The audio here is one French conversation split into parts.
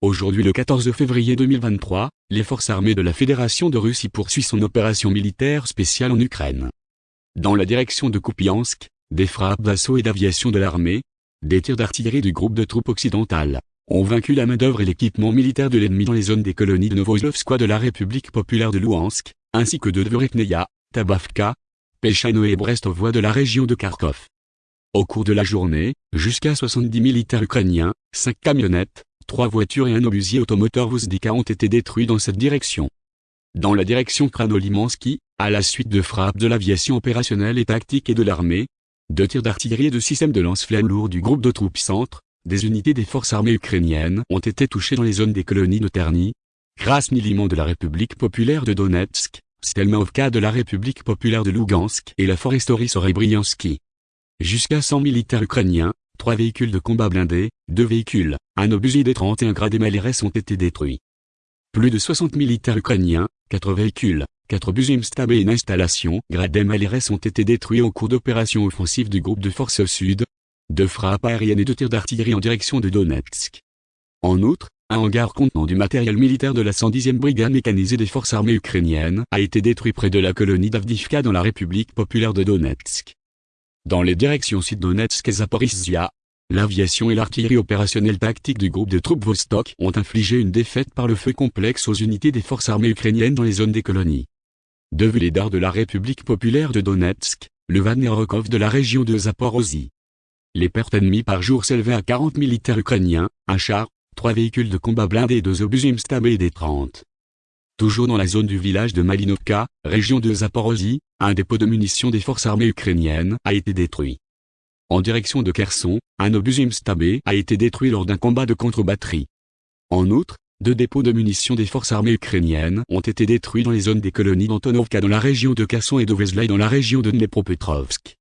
Aujourd'hui le 14 février 2023, les forces armées de la Fédération de Russie poursuivent son opération militaire spéciale en Ukraine. Dans la direction de Kupiansk, des frappes d'assaut et d'aviation de l'armée, des tirs d'artillerie du groupe de troupes occidentales, ont vaincu la main-d'œuvre et l'équipement militaire de l'ennemi dans les zones des colonies de Novoslovskoye de la République populaire de Louhansk, ainsi que de Dvorekneia, Tabavka, Pelchano et Brestovoie de la région de Kharkov. Au cours de la journée, jusqu'à 70 militaires ukrainiens, 5 camionnettes, trois voitures et un obusier automoteur Vuzdika ont été détruits dans cette direction. Dans la direction Kranolimansky, à la suite de frappes de l'aviation opérationnelle et tactique et de l'armée, de tirs d'artillerie et de systèmes de lance-flammes lourds du groupe de troupes centre, des unités des forces armées ukrainiennes ont été touchées dans les zones des colonies de Terny, Krasny-Liman de la République populaire de Donetsk, Stelmaovka de la République populaire de Lugansk et la foresterie Sorebriansky. Jusqu'à 100 militaires ukrainiens, Trois véhicules de combat blindés, deux véhicules, un obusier des 31 grades et MLRS ont été détruits. Plus de 60 militaires ukrainiens, quatre véhicules, quatre obusiers Mstab et une installation grade MLRS ont été détruits au cours d'opérations offensives du groupe de forces sud, de frappes aériennes et de tirs d'artillerie en direction de Donetsk. En outre, un hangar contenant du matériel militaire de la 110e brigade mécanisée des forces armées ukrainiennes a été détruit près de la colonie d'Avdivka dans la République populaire de Donetsk. Dans les directions Sud-Donetsk et Zaporizhia, l'aviation et l'artillerie opérationnelle tactique du groupe de troupes Vostok ont infligé une défaite par le feu complexe aux unités des forces armées ukrainiennes dans les zones des colonies. De Vuledar de la République populaire de Donetsk, le Vanerokov de la région de Zaporozhye. Les pertes ennemies par jour s'élevaient à 40 militaires ukrainiens, un char, trois véhicules de combat blindés et deux obus Stab et des 30. Toujours dans la zone du village de Malinovka, région de Zaporozhye, un dépôt de munitions des forces armées ukrainiennes a été détruit. En direction de Kherson, un obus Stabé a été détruit lors d'un combat de contre-batterie. En outre, deux dépôts de munitions des forces armées ukrainiennes ont été détruits dans les zones des colonies d'Antonovka dans la région de Kherson et de dans la région de Dnepropetrovsk.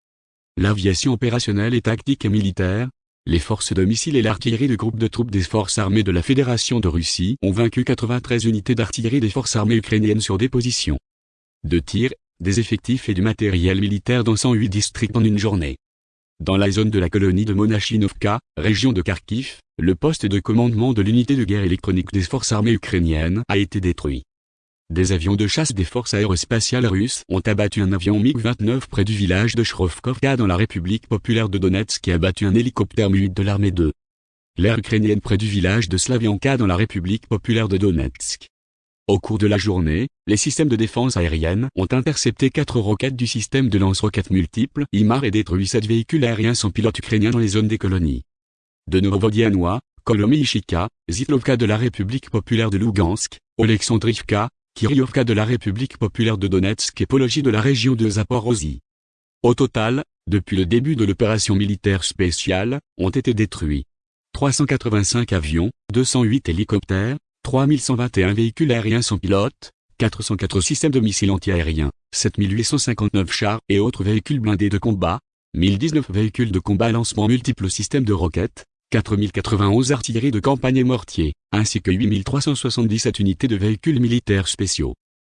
L'aviation opérationnelle et tactique et militaire, les forces de missiles et l'artillerie du groupe de troupes des forces armées de la Fédération de Russie ont vaincu 93 unités d'artillerie des forces armées ukrainiennes sur des positions de tir, des effectifs et du matériel militaire dans 108 districts en une journée. Dans la zone de la colonie de Monachinovka, région de Kharkiv, le poste de commandement de l'unité de guerre électronique des forces armées ukrainiennes a été détruit. Des avions de chasse des forces aérospatiales russes ont abattu un avion MiG-29 près du village de Shrovkovka dans la République populaire de Donetsk et abattu un hélicoptère Mi-8 de l'armée 2. L'air ukrainienne près du village de Slavianka dans la République populaire de Donetsk. Au cours de la journée, les systèmes de défense aérienne ont intercepté quatre roquettes du système de lance-roquettes multiples IMAR et détruit sept véhicules aériens sans pilote ukrainiens dans les zones des colonies. De Novodianois, Kolomyshika, Zitlovka de la République populaire de Lugansk, Oleksandrivka, Kiryovka de la République populaire de Donetsk et Pologie de la région de Zaporozhye. Au total, depuis le début de l'opération militaire spéciale, ont été détruits 385 avions, 208 hélicoptères, 3121 véhicules aériens sans pilote, 404 systèmes de missiles antiaériens, 7859 chars et autres véhicules blindés de combat, 1019 véhicules de combat à lancement multiples systèmes de roquettes, 4091 artilleries de campagne et mortiers, ainsi que 8377 unités de véhicules militaires spéciaux.